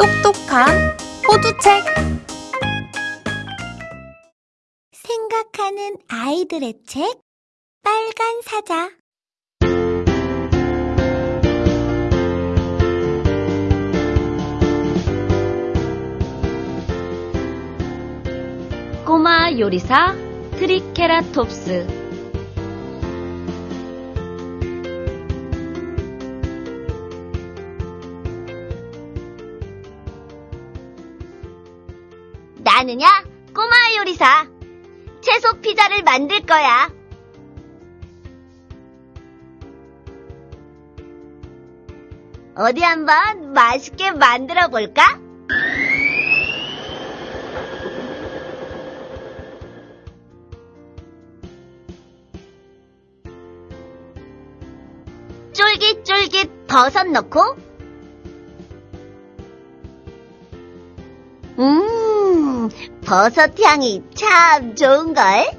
똑똑한 호두책. 생각하는 아이들의 책 빨간 사자. 꼬마 요리사 트리케라톱스 나는야 꼬마 요리사 채소 피자를 만들 거야. 어디 한번 맛있게 만들어 볼까? 쫄깃쫄깃 버섯 넣고 버섯 향이 참 좋은걸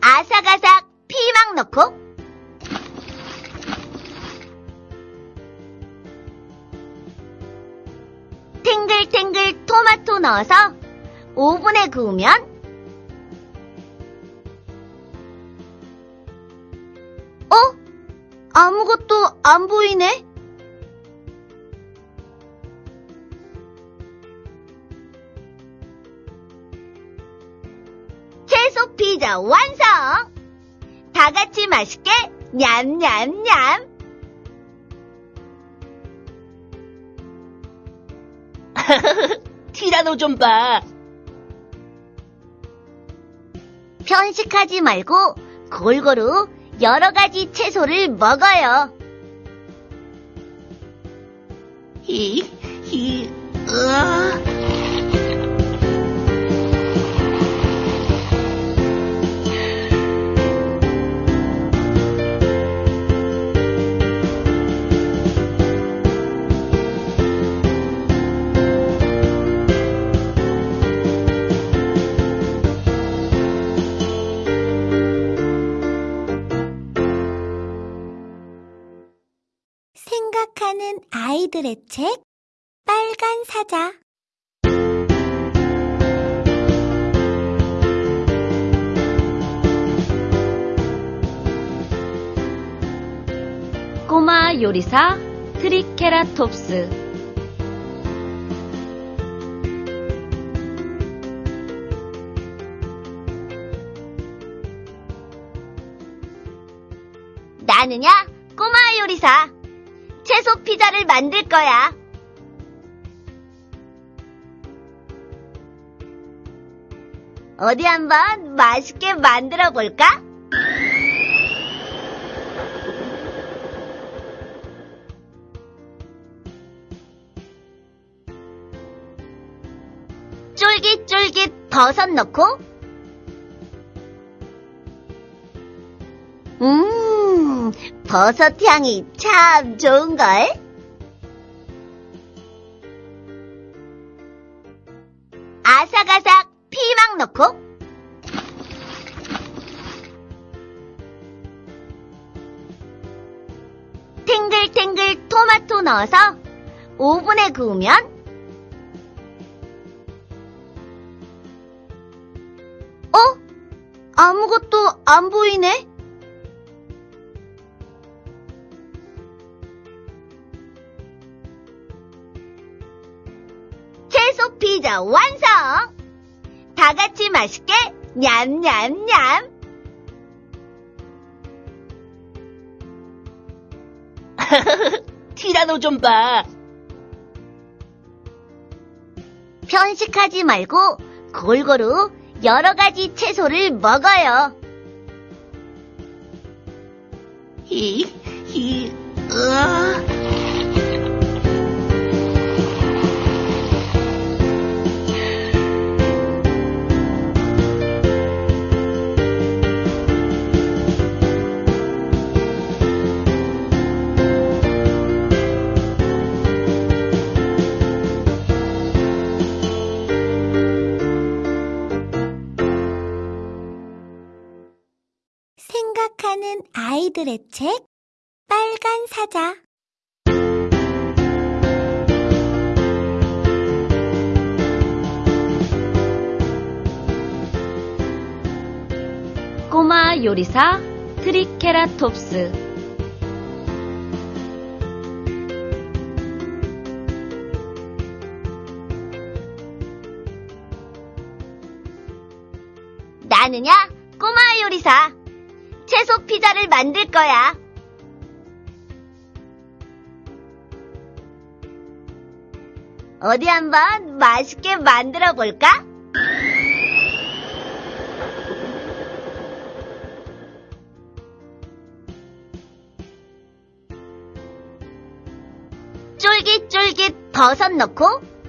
아삭아삭 피망 넣고 탱글탱글 토마토 넣어서 오븐에 구우면 어? 아무것도 안 보이네? 피자 완성! 다 같이 맛있게 냠냠냠! 티라노 좀 봐. 편식하지 말고 골고루 여러 가지 채소를 먹어요. 히, 히, 으아. 아이들의 책 빨간 사자. 꼬마 요리사 트리케라톱스 채소 피자를 만들 거야. 어디 한번 맛있게 만들어 볼까? 쫄깃쫄깃 버섯 넣고 음 버섯 향이 참 좋은걸? 아삭아삭 피망 넣고 탱글탱글 토마토 넣어서 오븐에 구우면 어? 아무것도 안 보이네? 피자 완성! 다 같이 맛있게 냠냠냠! 티라노 좀 봐. 편식하지 말고 골고루 여러 가지 채소를 먹어요. 히, 히, 으아. 생각하는 아이들의 책 빨간 사자. 꼬마 요리사 트리케라톱스. 나는야, 꼬마 요리사. 채소 피자를 만들 거야. 어디 한번 맛있게 만들어 볼까? 쫄깃쫄깃 버섯 넣고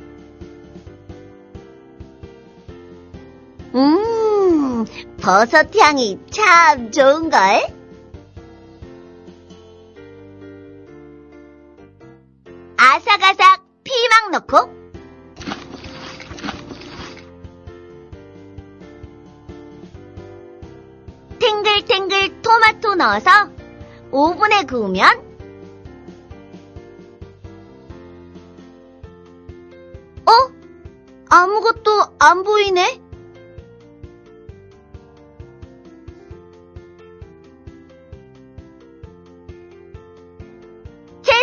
버섯 향이 참 좋은걸? 아삭아삭 피망 넣고 탱글탱글 토마토 넣어서 오븐에 구우면 어? 아무것도 안 보이네?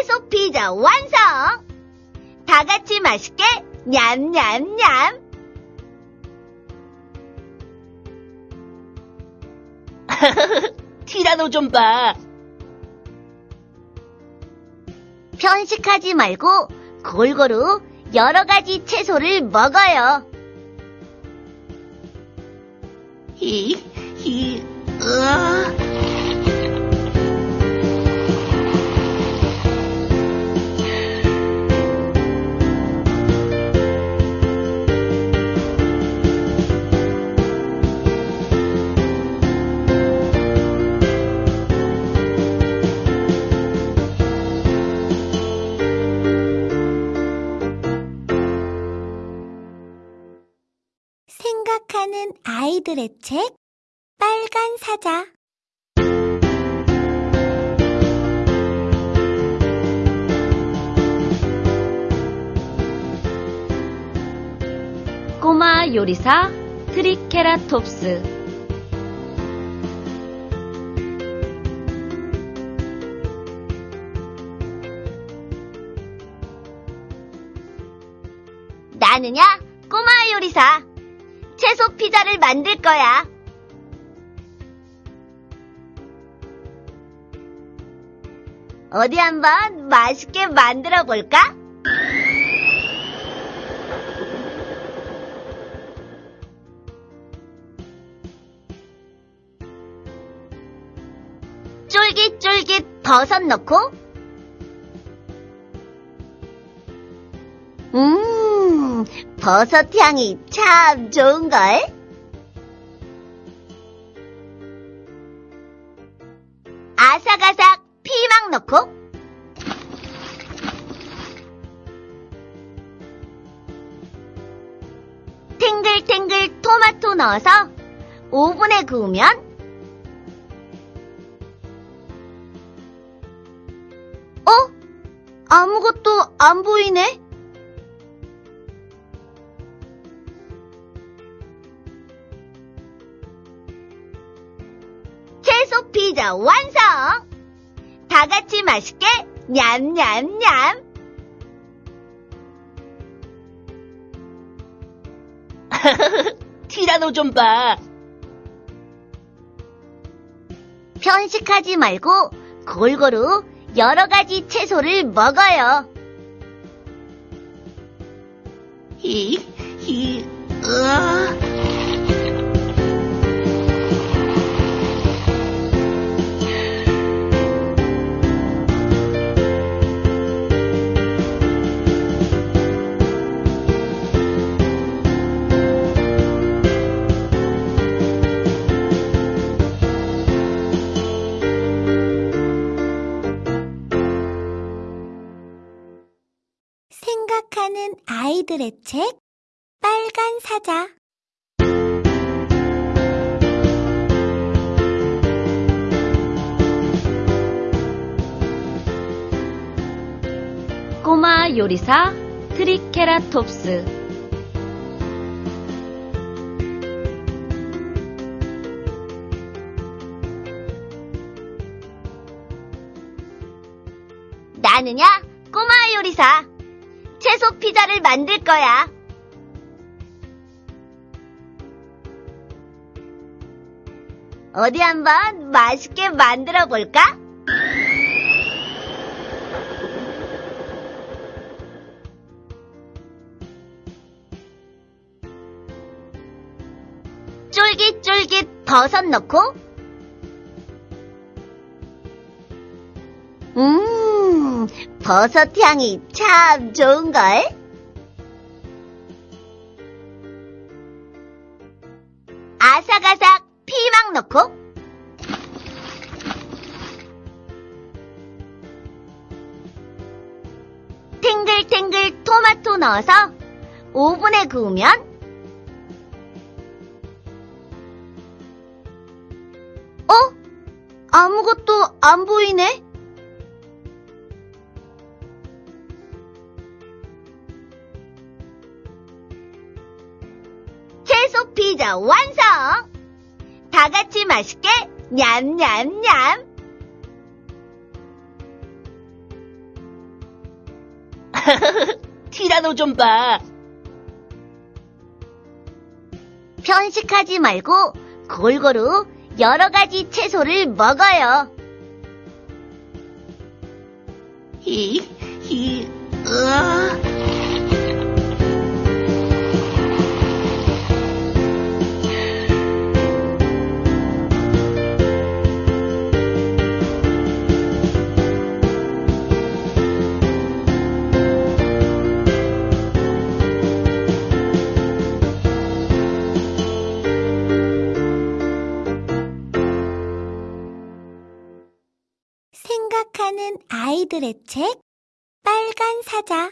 채소 피자 완성! 다 같이 맛있게 냠냠냠! 티라노 좀 봐. 편식하지 말고 골고루 여러 가지 채소를 먹어요. 히, 히, 으아. 생각하는 아이들의 책 빨간 사자 꼬마 요리사 트리케라톱스 나는야, 꼬마 요리사. 채소 피자를 만들 거야. 어디 한번 맛있게 만들어 볼까? 쫄깃쫄깃 버섯 넣고 버섯 향이 참 좋은걸? 아삭아삭 피망 넣고 탱글탱글 토마토 넣어서 오븐에 구우면 어? 아무것도 안 보이네? 채소 피자 완성! 다 같이 맛있게 냠냠냠! 티라노 좀 봐. 편식하지 말고 골고루 여러 가지 채소를 먹어요. 히, 히, 으아. 읽는 아이들의 책 빨간 사자. 꼬마 요리사 트리케라톱스. 나느냐? 채소 피자를 만들 거야. 어디 한번 맛있게 만들어 볼까? 쫄깃쫄깃 버섯 넣고 버섯 향이 참 좋은걸? 아삭아삭 피망 넣고 탱글탱글 토마토 넣어서 오븐에 구우면 어? 아무것도 안 보이네? 피자 완성! 다 같이 맛있게 냠냠냠! 티라노 좀 봐. 편식하지 말고 골고루 여러 가지 채소를 먹어요. 히, 히, 으아. 아이들의 책 빨간 사자